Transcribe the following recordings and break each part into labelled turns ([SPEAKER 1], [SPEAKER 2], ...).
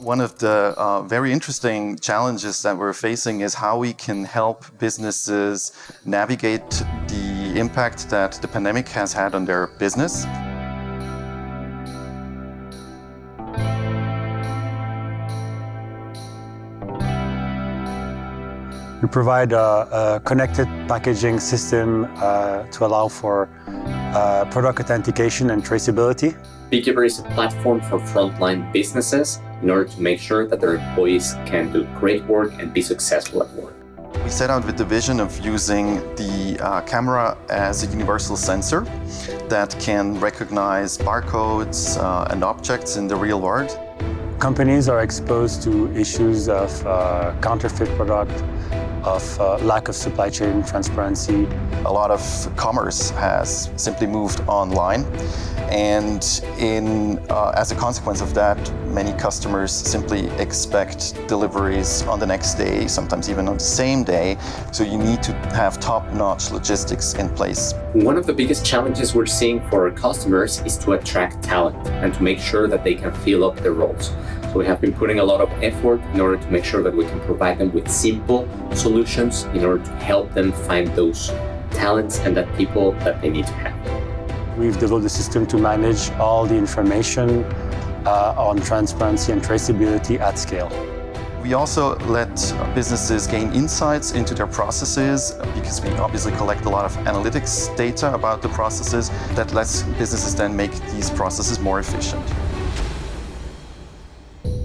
[SPEAKER 1] One of the uh, very interesting challenges that we're facing is how we can help businesses navigate the impact that the pandemic has had on their business.
[SPEAKER 2] We provide a, a connected packaging system uh, to allow for uh, product authentication and traceability.
[SPEAKER 3] Beekeeper is a platform for frontline businesses in order to make sure that their employees can do great work and be successful at work.
[SPEAKER 1] We set out with the vision of using the uh, camera as a universal sensor that can recognize barcodes uh, and objects in the real world.
[SPEAKER 2] Companies are exposed to issues of uh, counterfeit product, of uh, lack of supply chain transparency.
[SPEAKER 1] A lot of commerce has simply moved online and in, uh, as a consequence of that, many customers simply expect deliveries on the next day, sometimes even on the same day, so you need to have top-notch logistics in place.
[SPEAKER 3] One of the biggest challenges we're seeing for our customers is to attract talent and to make sure that they can fill up their roles. So we have been putting a lot of effort in order to make sure that we can provide them with simple solutions in order to help them find those talents and that people that they need to have.
[SPEAKER 2] We've developed a system to manage all the information uh, on transparency and traceability at scale.
[SPEAKER 1] We also let businesses gain insights into their processes because we obviously collect a lot of analytics data about the processes that lets businesses then make these processes more efficient.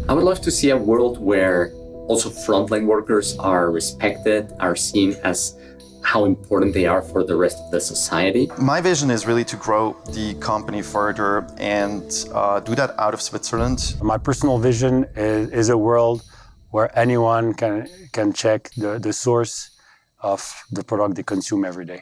[SPEAKER 3] I would love to see a world where also frontline workers are respected, are seen as how important they are for the rest of the society.
[SPEAKER 1] My vision is really to grow the company further and uh, do that out of Switzerland.
[SPEAKER 2] My personal vision is, is a world where anyone can, can check the, the source of the product they consume every day.